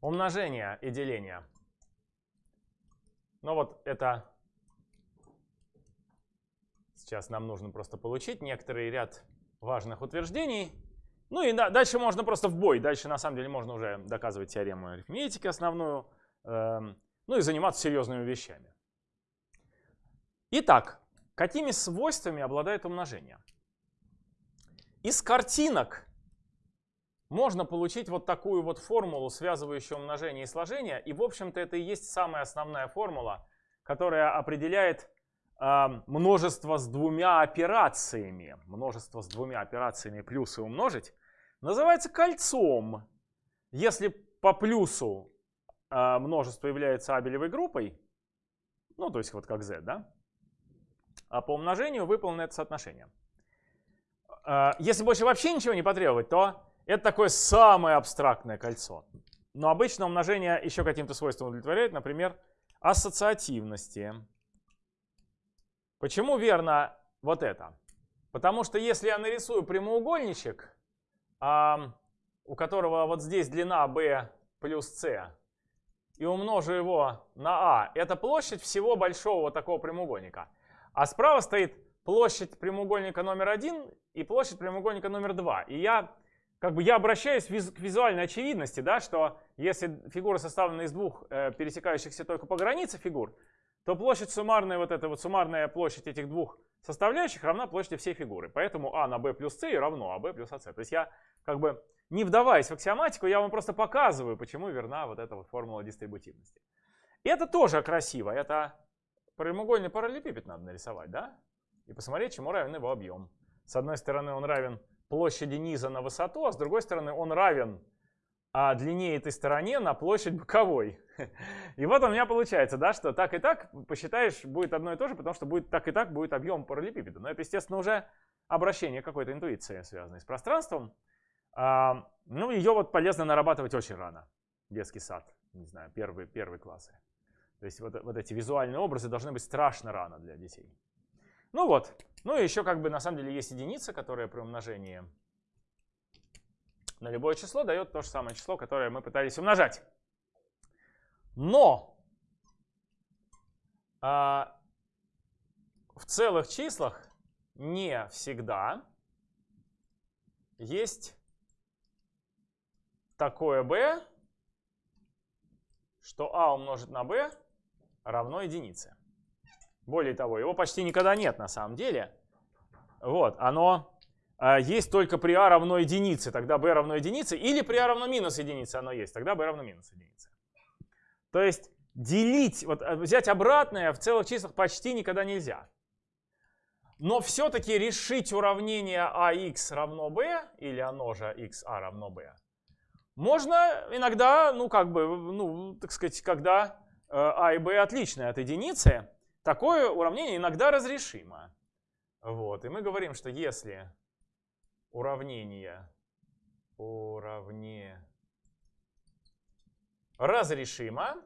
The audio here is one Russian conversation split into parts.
умножение и деление. Ну вот это сейчас нам нужно просто получить некоторый ряд важных утверждений. Ну и да, дальше можно просто в бой. Дальше на самом деле можно уже доказывать теорему арифметики основную. Э, ну и заниматься серьезными вещами. Итак, какими свойствами обладает умножение? Из картинок можно получить вот такую вот формулу, связывающую умножение и сложение. И, в общем-то, это и есть самая основная формула, которая определяет э, множество с двумя операциями. Множество с двумя операциями плюс и умножить. Называется кольцом. Если по плюсу э, множество является абелевой группой, ну, то есть вот как z, да? А по умножению выполнено это соотношение. Э, если больше вообще ничего не потребовать, то это такое самое абстрактное кольцо. Но обычно умножение еще каким-то свойством удовлетворяет, например, ассоциативности. Почему верно вот это? Потому что если я нарисую прямоугольничек, у которого вот здесь длина b плюс c, и умножу его на а, это площадь всего большого вот такого прямоугольника. А справа стоит площадь прямоугольника номер один и площадь прямоугольника номер два. И я как бы я обращаюсь к визуальной очевидности, да, что если фигура составлена из двух э, пересекающихся только по границе фигур, то площадь суммарная, вот эта вот суммарная площадь этих двух составляющих равна площади всей фигуры. Поэтому а на b плюс c равно а b плюс ac. То есть я как бы не вдаваясь в аксиоматику, я вам просто показываю, почему верна вот эта вот формула дистрибутивности. И это тоже красиво. Это прямоугольный параллелепипед надо нарисовать, да? И посмотреть, чему равен его объем. С одной стороны он равен площади низа на высоту, а с другой стороны он равен а длине этой стороне на площадь боковой. И вот у меня получается, да, что так и так посчитаешь будет одно и то же, потому что будет так и так будет объем параллелепипеда. Но это, естественно, уже обращение какой-то интуиции, связанной с пространством. А, ну, ее вот полезно нарабатывать очень рано. Детский сад, не знаю, первые, первые классы. То есть вот, вот эти визуальные образы должны быть страшно рано для детей. Ну вот, ну и еще как бы на самом деле есть единица, которая при умножении на любое число дает то же самое число, которое мы пытались умножать. Но а, в целых числах не всегда есть такое b, что a умножить на b равно единице. Более того, его почти никогда нет на самом деле. Вот, оно э, есть только при а равно единице, тогда b равно единице, или при а равно минус единице оно есть, тогда b равно минус единице. То есть делить, вот э, взять обратное в целых числах почти никогда нельзя. Но все-таки решить уравнение ax равно b, или оно же xa равно b, можно иногда, ну как бы, ну так сказать, когда э, а и b отличны от единицы, Такое уравнение иногда разрешимо. Вот. И мы говорим, что если уравнение, уравнение разрешимо,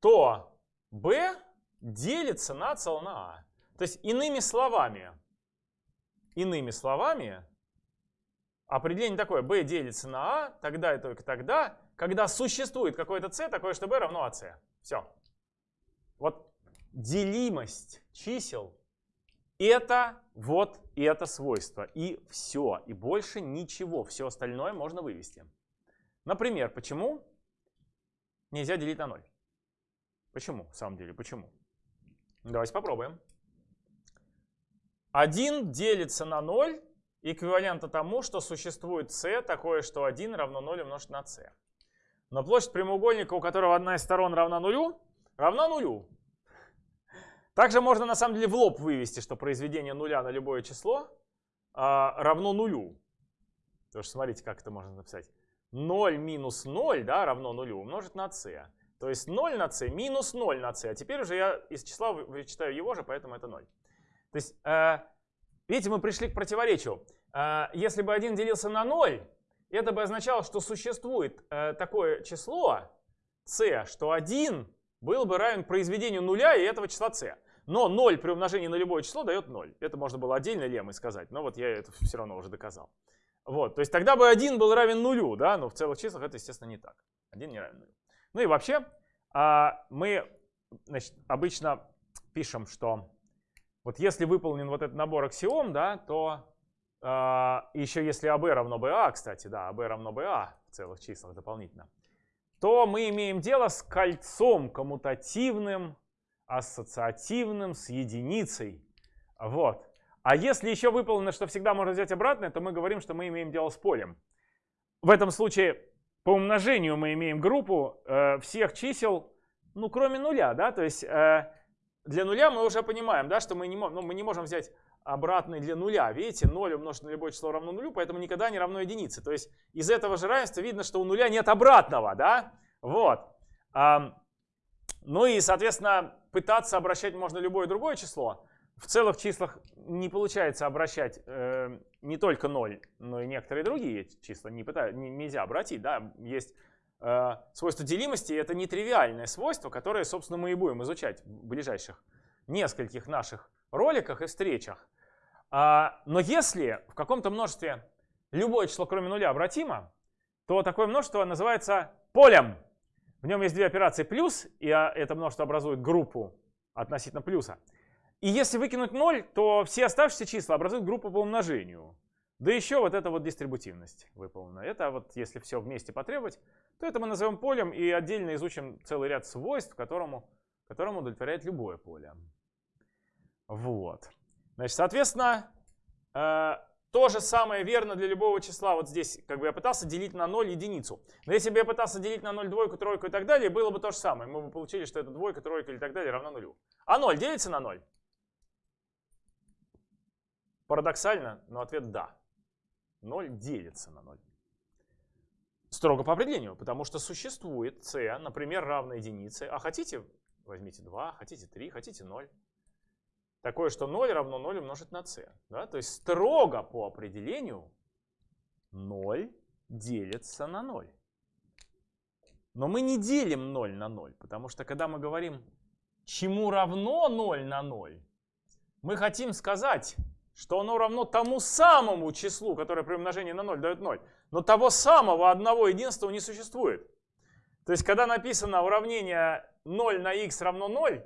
то b делится на цел на а. То есть иными словами, иными словами, определение такое, b делится на а тогда и только тогда, когда существует какое-то c, такое, что b равно ac. Все. Вот делимость чисел — это вот это свойство. И все. И больше ничего. Все остальное можно вывести. Например, почему нельзя делить на 0? Почему, в самом деле, почему? Давайте попробуем. 1 делится на 0 эквивалентно тому, что существует c, такое, что 1 равно 0 умножить на c. Но площадь прямоугольника, у которого одна из сторон равна нулю, равна нулю. Также можно на самом деле в лоб вывести, что произведение нуля на любое число а, равно нулю. Потому что смотрите, как это можно написать. 0 минус 0 да, равно нулю умножить на c. То есть 0 на c минус 0 на c. А теперь уже я из числа вычитаю его же, поэтому это 0. То есть, э, видите, мы пришли к противоречию. Э, если бы 1 делился на 0, это бы означало, что существует э, такое число c, что 1 был бы равен произведению нуля и этого числа c. Но 0 при умножении на любое число дает 0. Это можно было отдельно леммой сказать, но вот я это все равно уже доказал. Вот, то есть тогда бы 1 был равен нулю, да, но в целых числах это, естественно, не так. 1 не равен нулю. Ну и вообще, а, мы значит, обычно пишем, что вот если выполнен вот этот набор аксиом, да, то а, еще если АБ равно БА, кстати, да, АБ равно БА в целых числах дополнительно, то мы имеем дело с кольцом коммутативным, ассоциативным, с единицей. Вот. А если еще выполнено, что всегда можно взять обратное, то мы говорим, что мы имеем дело с полем. В этом случае по умножению мы имеем группу э, всех чисел, ну, кроме нуля, да, то есть э, для нуля мы уже понимаем, да, что мы не, ну, мы не можем взять обратный для нуля. Видите, 0 умножить на любое число равно нулю, поэтому никогда не равно единице. То есть из этого же равенства видно, что у нуля нет обратного, да, вот. Ну и, соответственно, пытаться обращать можно любое другое число. В целых числах не получается обращать э, не только 0, но и некоторые другие числа не пытаются, не, нельзя обратить. Да? Есть свойство делимости, это нетривиальное свойство, которое, собственно, мы и будем изучать в ближайших нескольких наших роликах и встречах. А, но если в каком-то множестве любое число, кроме нуля, обратимо, то такое множество называется полем. В нем есть две операции плюс, и а, это множество образует группу относительно плюса. И если выкинуть 0, то все оставшиеся числа образуют группу по умножению. Да еще вот эта вот дистрибутивность выполнена. Это вот если все вместе потребовать, то это мы назовем полем и отдельно изучим целый ряд свойств, которому, которому удовлетворяет любое поле. Вот. Значит, соответственно, э, то же самое верно для любого числа. Вот здесь как бы я пытался делить на 0 единицу. Но если бы я пытался делить на 0 двойку, тройку и так далее, было бы то же самое. Мы бы получили, что это двойка, тройка или так далее равно нулю. А 0 делится на 0? Парадоксально, но ответ да. 0 делится на 0. Строго по определению, потому что существует c, например, равна единице. А хотите, возьмите 2, хотите 3, хотите 0. Такое, что 0 равно 0 умножить на c. Да? То есть строго по определению 0 делится на 0. Но мы не делим 0 на 0, потому что когда мы говорим, чему равно 0 на 0, мы хотим сказать, что оно равно тому самому числу, которое при умножении на 0 дает 0. Но того самого одного единства не существует. То есть, когда написано уравнение 0 на x равно 0,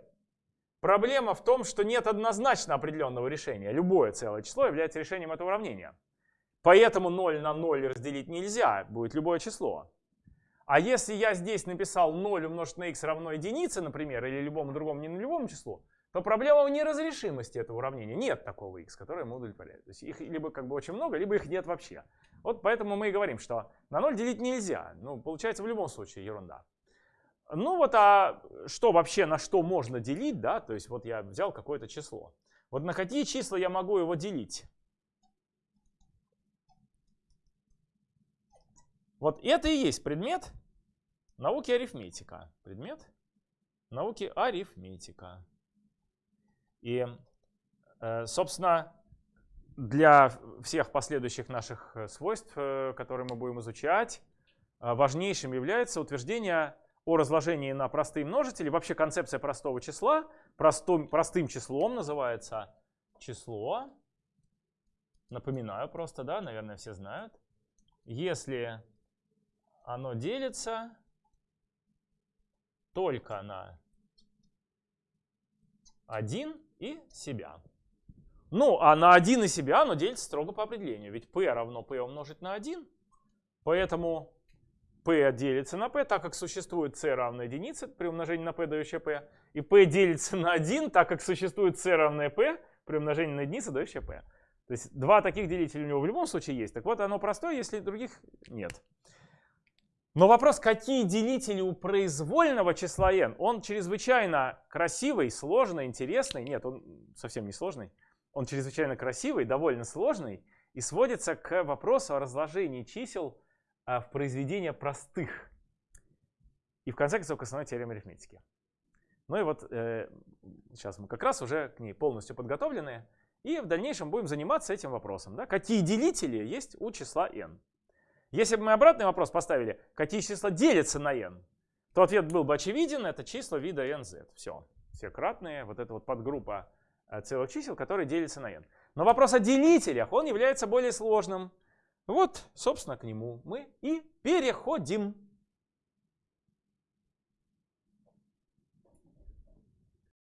проблема в том, что нет однозначно определенного решения. Любое целое число является решением этого уравнения. Поэтому 0 на 0 разделить нельзя, будет любое число. А если я здесь написал 0 умножить на x равно единице, например, или любому другому не нулевому числу, то проблема в неразрешимости этого уравнения. Нет такого x, которое ему удовлетворяет. То есть их либо как бы очень много, либо их нет вообще. Вот поэтому мы и говорим, что на 0 делить нельзя. Ну, получается в любом случае ерунда. Ну вот, а что вообще, на что можно делить, да? То есть вот я взял какое-то число. Вот на какие числа я могу его делить? Вот это и есть предмет науки арифметика. Предмет науки арифметика. И, э, собственно, для всех последующих наших э, свойств, э, которые мы будем изучать, важнейшим является утверждение о разложении на простые множители. Вообще концепция простого числа, простым, простым числом называется число. Напоминаю просто, да, наверное, все знают. Если оно делится только на 1 и себя. Ну, а на 1 и себя оно делится строго по определению. Ведь p равно p умножить на 1. Поэтому p делится на p, так как существует c равно единице при умножении на p, дающее p. И p делится на 1, так как существует c равное p при умножении на единицу, дающее p. То есть два таких делителя у него в любом случае есть. Так вот, оно простое, если других нет. Но вопрос, какие делители у произвольного числа n, он чрезвычайно красивый, сложный, интересный. Нет, он совсем не сложный. Он чрезвычайно красивый, довольно сложный и сводится к вопросу о разложении чисел а, в произведения простых. И в конце концов к основной теореме арифметики. Ну и вот э, сейчас мы как раз уже к ней полностью подготовлены. И в дальнейшем будем заниматься этим вопросом. Да? Какие делители есть у числа n? Если бы мы обратный вопрос поставили, какие числа делятся на n, то ответ был бы очевиден, это числа вида nz. Все, все кратные, вот это вот подгруппа э, целых чисел, которые делятся на n. Но вопрос о делителях, он является более сложным. Вот, собственно, к нему мы и переходим.